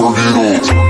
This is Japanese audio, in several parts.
We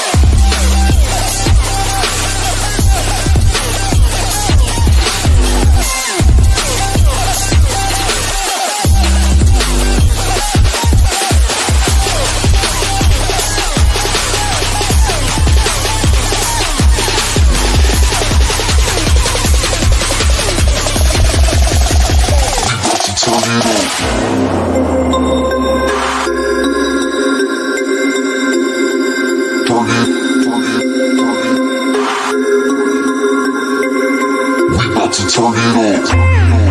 up.